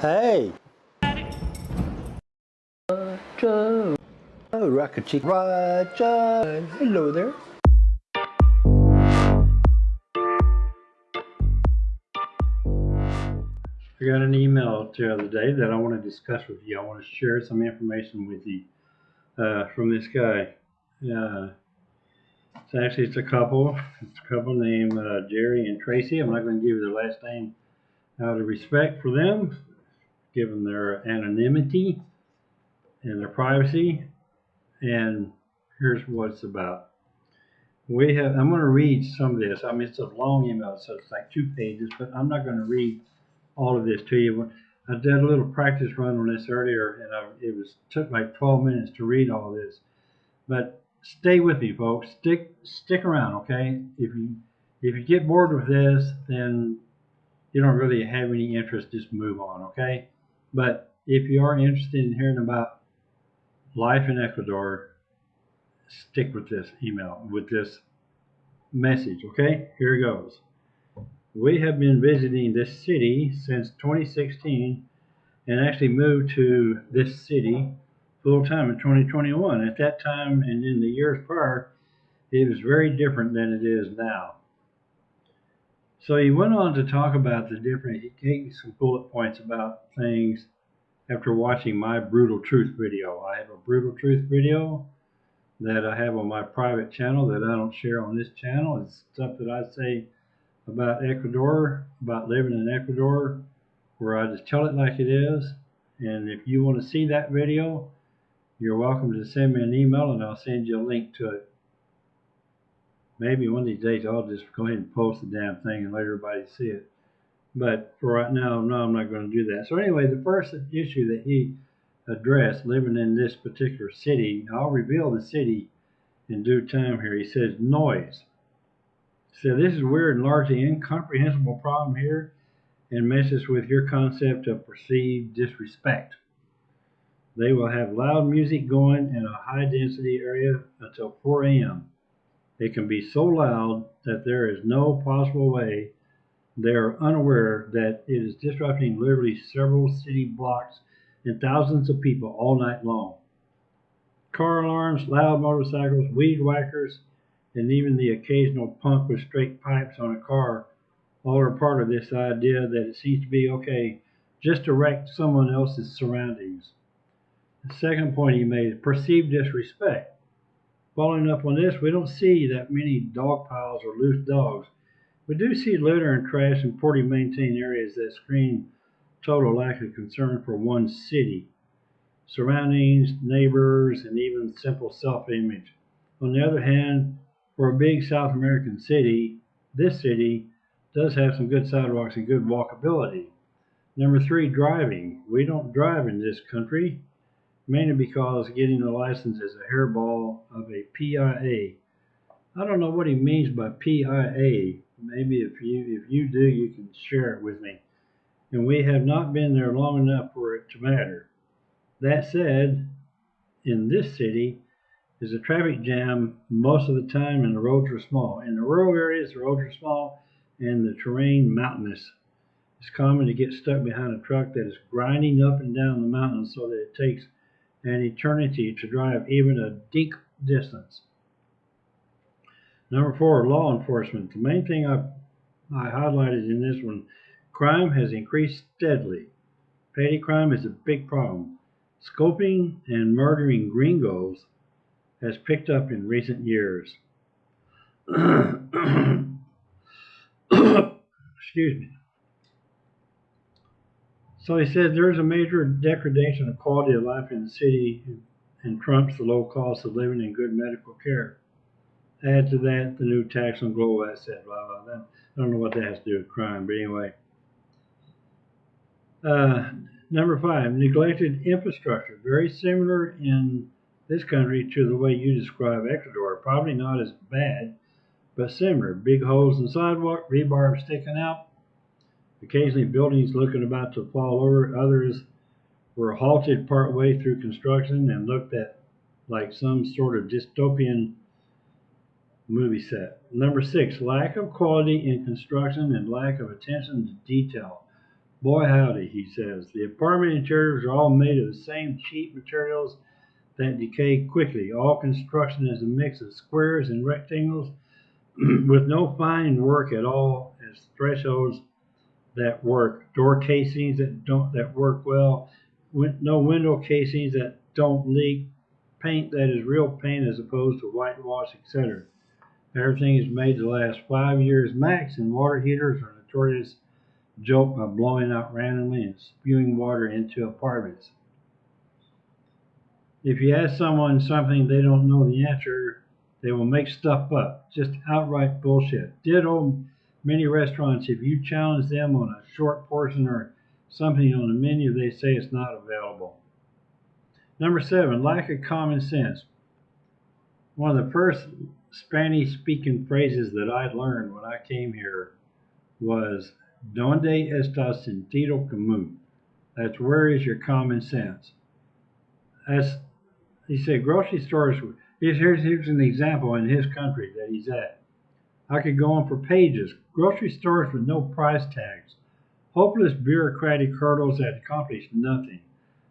Hey! Roger! Oh, Rocket Chick Roger! Hello there! I got an email the other day that I want to discuss with you. I want to share some information with you uh, from this guy. Uh, it's actually it's a couple. It's a couple named uh, Jerry and Tracy. I'm not going to give you their last name out of respect for them, given their anonymity and their privacy. And here's what it's about. We have. I'm going to read some of this. I mean, it's a long email, so it's like two pages, but I'm not going to read all of this to you. I did a little practice run on this earlier, and I, it was took like 12 minutes to read all this. But stay with me, folks. Stick stick around, okay? If you if you get bored with this, then you don't really have any interest. Just move on, okay? But if you are interested in hearing about life in Ecuador, stick with this email with this message, okay? Here it goes. We have been visiting this city since 2016 and actually moved to this city full time in 2021. At that time and in the years prior, it was very different than it is now. So he went on to talk about the different, he gave me some bullet points about things after watching my Brutal Truth video. I have a Brutal Truth video that I have on my private channel that I don't share on this channel. It's stuff that I say about Ecuador, about living in Ecuador, where I just tell it like it is. And if you want to see that video, you're welcome to send me an email and I'll send you a link to it. Maybe one of these days I'll just go ahead and post the damn thing and let everybody see it. But for right now, no, I'm not going to do that. So anyway, the first issue that he addressed, living in this particular city, I'll reveal the city in due time here. He says noise. So this is weird and largely incomprehensible problem here and messes with your concept of perceived disrespect. They will have loud music going in a high density area until 4 a.m. It can be so loud that there is no possible way they are unaware that it is disrupting literally several city blocks and thousands of people all night long. Car alarms, loud motorcycles, weed whackers, and even the occasional punk with straight pipes on a car all are part of this idea that it seems to be okay just to wreck someone else's surroundings. The second point he made is perceived disrespect. Following up on this, we don't see that many dog piles or loose dogs. We do see litter and trash in poorly maintained areas that screen total lack of concern for one city, surroundings, neighbors, and even simple self-image. On the other hand, for a big South American city, this city does have some good sidewalks and good walkability. Number three, driving. We don't drive in this country, mainly because getting a license is a hairball of a PIA. I don't know what he means by PIA. Maybe if you if you do, you can share it with me. And we have not been there long enough for it to matter. That said, in this city, is a traffic jam most of the time and the roads are small. In the rural areas, the roads are small and the terrain mountainous. It's common to get stuck behind a truck that is grinding up and down the mountain so that it takes an eternity to drive even a deep distance. Number four, law enforcement. The main thing I, I highlighted in this one, crime has increased steadily. Petty crime is a big problem. Scoping and murdering gringos has picked up in recent years. Excuse me. So he said there's a major degradation of quality of life in the city and trumps the low cost of living and good medical care. Add to that the new tax on global assets, blah, blah, blah. I don't know what that has to do with crime, but anyway. Uh, number five, neglected infrastructure. Very similar in this country to the way you describe Ecuador. Probably not as bad, but similar. Big holes in sidewalk, rebar sticking out. Occasionally buildings looking about to fall over. Others were halted partway through construction and looked at like some sort of dystopian movie set. Number six, lack of quality in construction and lack of attention to detail. Boy, howdy, he says. The apartment interiors are all made of the same cheap materials that decay quickly. All construction is a mix of squares and rectangles with no fine work at all as thresholds that work, door casings that don't that work well, win, no window casings that don't leak, paint that is real paint as opposed to whitewash, etc. Everything is made to last five years max, and water heaters are notorious joke by blowing out randomly and spewing water into apartments. If you ask someone something they don't know the answer, they will make stuff up. Just outright bullshit. Ditto many restaurants, if you challenge them on a short portion or something on the menu, they say it's not available. Number seven, lack of common sense. One of the first Spanish speaking phrases that I learned when I came here was Donde está sentido común? That's where is your common sense? As he said, grocery stores. Here's, here's, here's an example in his country that he's at. I could go on for pages. Grocery stores with no price tags, hopeless bureaucratic hurdles that accomplish nothing,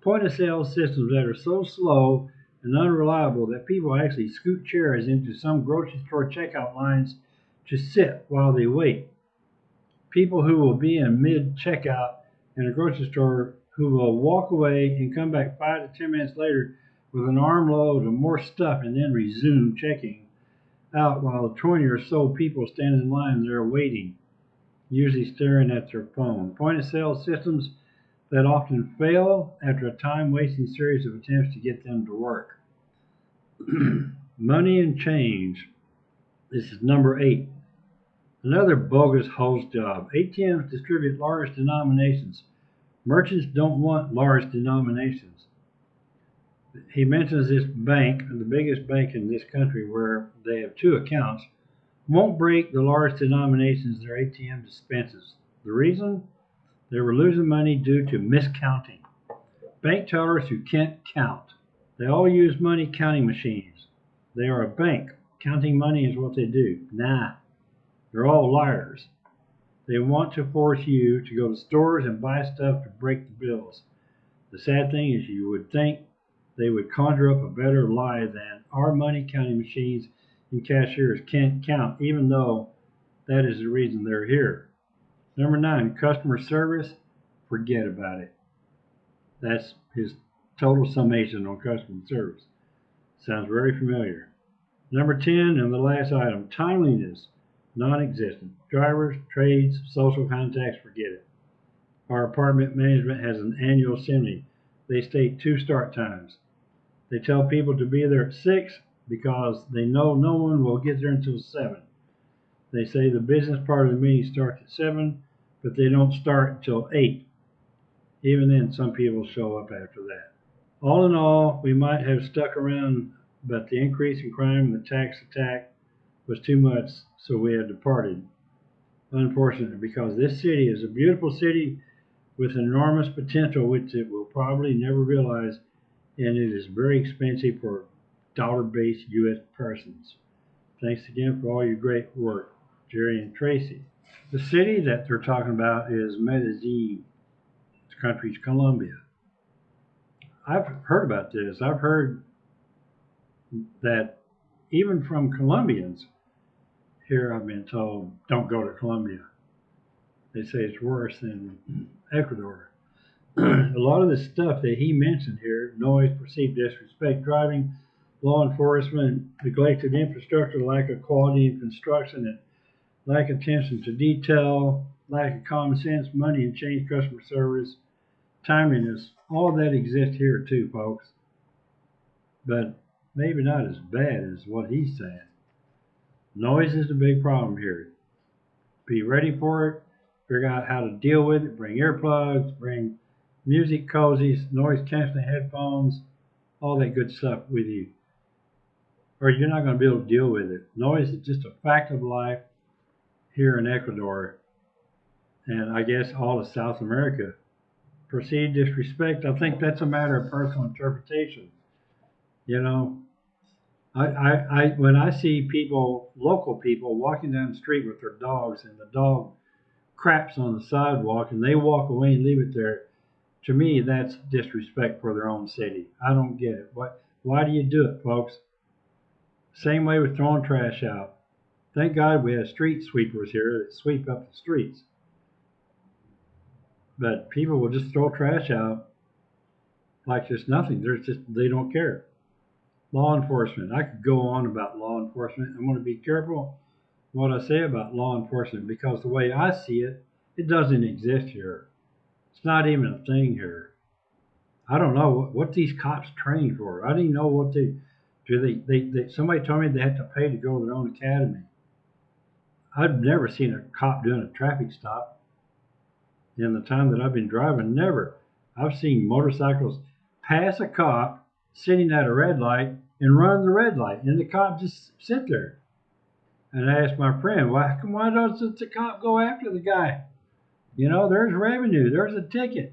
point of sale systems that are so slow and unreliable that people actually scoot chairs into some grocery store checkout lines to sit while they wait. People who will be in mid checkout in a grocery store who will walk away and come back five to ten minutes later with an armload of more stuff and then resume checking out while 20 or so people stand in line there waiting, usually staring at their phone. Point of sale systems that often fail after a time wasting series of attempts to get them to work. Money and change. This is number eight. Another bogus host job. ATMs distribute large denominations. Merchants don't want large denominations. He mentions this bank, the biggest bank in this country, where they have two accounts, won't break the large denominations their ATM dispenses. The reason? They were losing money due to miscounting. Bank tellers who can't count. They all use money counting machines. They are a bank. Counting money is what they do. Nah, they're all liars. They want to force you to go to stores and buy stuff to break the bills. The sad thing is, you would think they would conjure up a better lie than our money counting machines and cashiers can't count, even though that is the reason they're here. Number nine, customer service. Forget about it. That's his total summation on customer service. Sounds very familiar. Number 10, and the last item, timeliness non-existent. Drivers, trades, social contacts, forget it. Our apartment management has an annual assembly. They state two start times. They tell people to be there at 6 because they know no one will get there until 7. They say the business part of the meeting starts at 7, but they don't start until 8. Even then, some people show up after that. All in all, we might have stuck around, but the increase in crime and the tax attack was too much, so we have departed. Unfortunately, because this city is a beautiful city with enormous potential, which it will probably never realize, and it is very expensive for dollar-based U.S. persons. Thanks again for all your great work, Jerry and Tracy. The city that they're talking about is Medellin. The country's Colombia. I've heard about this. I've heard that even from Colombians, here I've been told, don't go to Colombia. They say it's worse than Ecuador. A lot of the stuff that he mentioned here, noise, perceived disrespect, driving, law enforcement, neglected infrastructure, lack of quality construction, and lack of attention to detail, lack of common sense, money and change customer service, timeliness, all that exists here too, folks. But maybe not as bad as what he's saying. Noise is the big problem here. Be ready for it. Figure out how to deal with it. Bring earplugs, bring music cozies, noise canceling headphones, all that good stuff with you. Or you're not going to be able to deal with it. Noise is just a fact of life here in Ecuador and I guess all of South America. Perceived disrespect, I think that's a matter of personal interpretation. You know, I, I, I, when I see people, local people, walking down the street with their dogs, and the dog craps on the sidewalk and they walk away and leave it there, to me, that's disrespect for their own city. I don't get it. What? Why do you do it, folks? Same way with throwing trash out. Thank God we have street sweepers here that sweep up the streets. But people will just throw trash out like there's nothing. There's just they don't care. Law enforcement. I could go on about law enforcement. I'm going to be careful what I say about law enforcement because the way I see it, it doesn't exist here. It's not even a thing here. I don't know what, these cops train for. I didn't know what they do. They, they, they somebody told me they had to pay to go to their own academy. I've never seen a cop doing a traffic stop in the time that I've been driving. Never. I've seen motorcycles pass a cop sitting at a red light and run the red light, and the cop just sit there. And I asked my friend, why, why doesn't the cop go after the guy? You know, there's revenue, there's a ticket.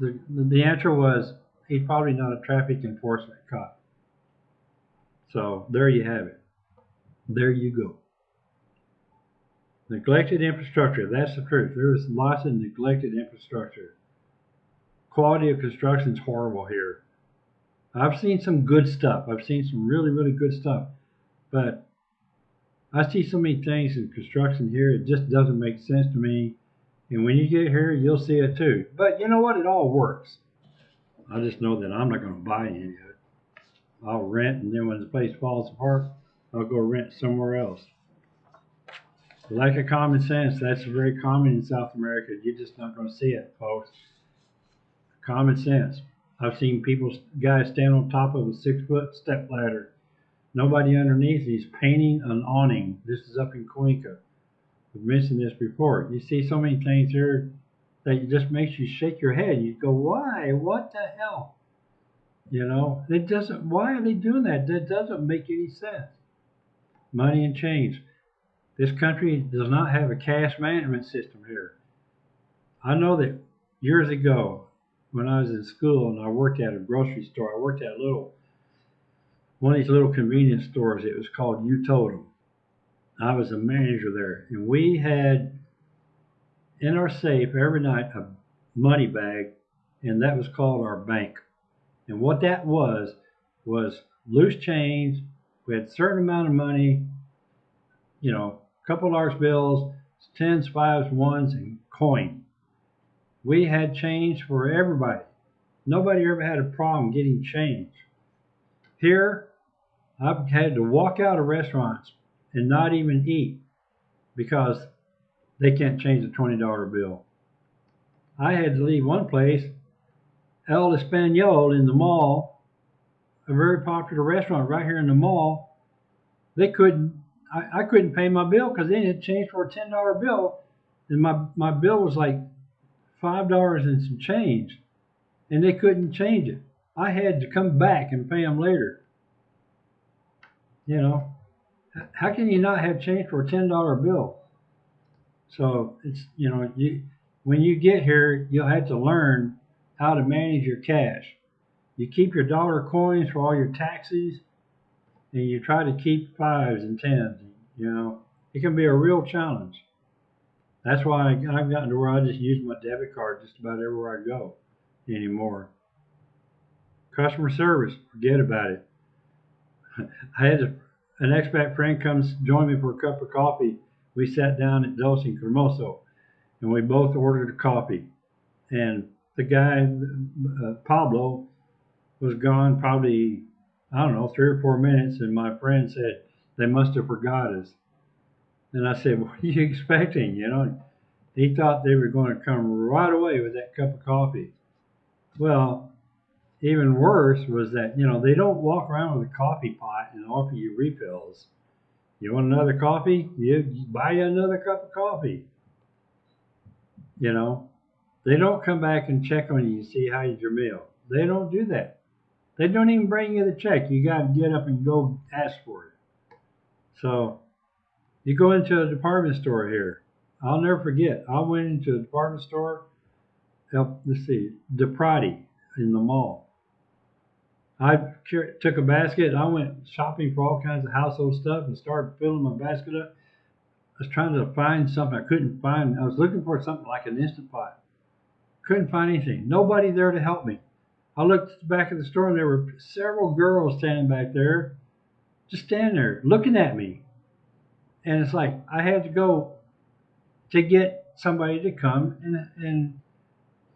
The, the answer was he's probably not a traffic enforcement cop. So there you have it. There you go. Neglected infrastructure, that's the truth. There is lots of neglected infrastructure. Quality of construction is horrible here. I've seen some good stuff. I've seen some really, really good stuff. But I see so many things in construction here, it just doesn't make sense to me. And when you get here, you'll see it too. But you know what? It all works. I just know that I'm not going to buy any of it. I'll rent, and then when the place falls apart, I'll go rent somewhere else. Lack of common sense, that's very common in South America. You're just not going to see it, folks. Common sense. I've seen people, guys stand on top of a six foot step ladder. Nobody underneath. He's painting an awning. This is up in Cuenca. I've mentioned this before. You see so many things here that it just makes you shake your head. You go, why? What the hell? You know, it doesn't, why are they doing that? That doesn't make any sense. Money and change. This country does not have a cash management system here. I know that years ago, when I was in school and I worked at a grocery store, I worked at a little, one of these little convenience stores. It was called U-Totem. I was a manager there, and we had in our safe every night a money bag, and that was called our bank. And what that was was loose change. We had a certain amount of money, you know, a couple large bills, tens, fives, ones, and coin. We had change for everybody. Nobody ever had a problem getting change. Here, I've had to walk out of restaurants and not even eat because they can't change a $20 bill. I had to leave one place, El Espanol in the mall, a very popular restaurant right here in the mall. They couldn't, I, I couldn't pay my bill because they had changed for a $10 bill. And my, my bill was like $5 and some change. And they couldn't change it. I had to come back and pay them later. You know, how can you not have change for a ten dollar bill? So it's you know you when you get here you'll have to learn how to manage your cash. You keep your dollar coins for all your taxes, and you try to keep fives and tens. You know it can be a real challenge. That's why I've gotten to where I just use my debit card just about everywhere I go anymore. Customer service, forget about it. I had to an expat friend comes join me for a cup of coffee. We sat down at Dos and Cremoso, and we both ordered a coffee. And the guy, uh, Pablo, was gone probably I don't know three or four minutes, and my friend said they must have forgot us. And I said, "What are you expecting?" You know, he thought they were going to come right away with that cup of coffee. Well, even worse was that you know they don't walk around with a coffee pot and offer you refills. You want another coffee? You buy you another cup of coffee. You know, they don't come back and check on you and see how's your meal. They don't do that. They don't even bring you the check. You got to get up and go ask for it. So you go into a department store here. I'll never forget. I went into a department store. Let's see, DePrati in the mall I took a basket. and I went shopping for all kinds of household stuff and started filling my basket up. I was trying to find something. I couldn't find. I was looking for something like an instant pot. Couldn't find anything. Nobody there to help me. I looked at the back of the store and there were several girls standing back there, just standing there looking at me. And it's like I had to go to get somebody to come and and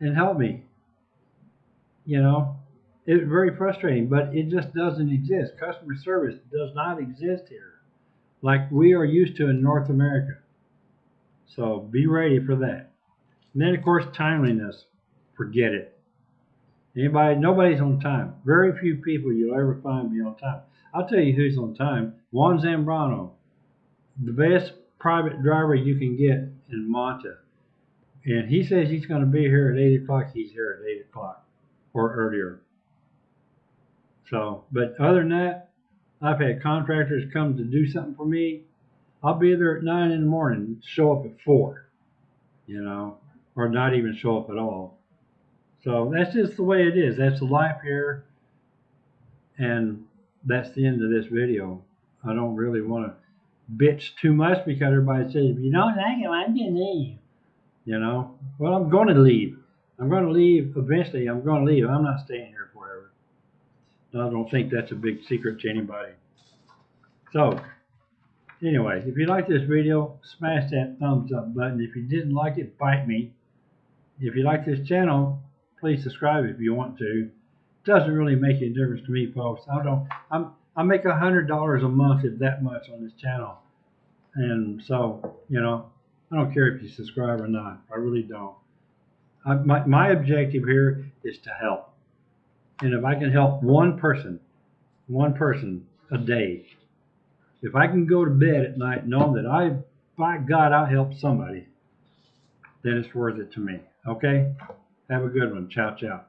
and help me. You know, it was very frustrating, but it just doesn't exist. Customer service does not exist here, like we are used to in North America. So be ready for that. And then of course timeliness, forget it. Anybody, nobody's on time. Very few people you'll ever find be on time. I'll tell you who's on time. Juan Zambrano, the best private driver you can get in Manta. And he says he's going to be here at 8 o'clock. He's here at 8 o'clock or earlier. So, but other than that, I've had contractors come to do something for me. I'll be there at 9 in the morning, show up at 4, you know, or not even show up at all. So that's just the way it is. That's the life here. And that's the end of this video. I don't really want to bitch too much because everybody says, if you don't like it, do you leave? You know, well, I'm going to leave. I'm going to leave eventually. I'm going to leave. I'm not staying here. I don't think that's a big secret to anybody. So, anyway, if you like this video, smash that thumbs up button. If you didn't like it, bite me. If you like this channel, please subscribe if you want to. It doesn't really make any difference to me, folks. I don't. I'm. I make a hundred dollars a month, if that much, on this channel, and so you know, I don't care if you subscribe or not. I really don't. I, my my objective here is to help, and if I can help one person, one person a day, if I can go to bed at night knowing that I, by God, I helped somebody, then it's worth it to me. Okay. Have a good one. Ciao, ciao.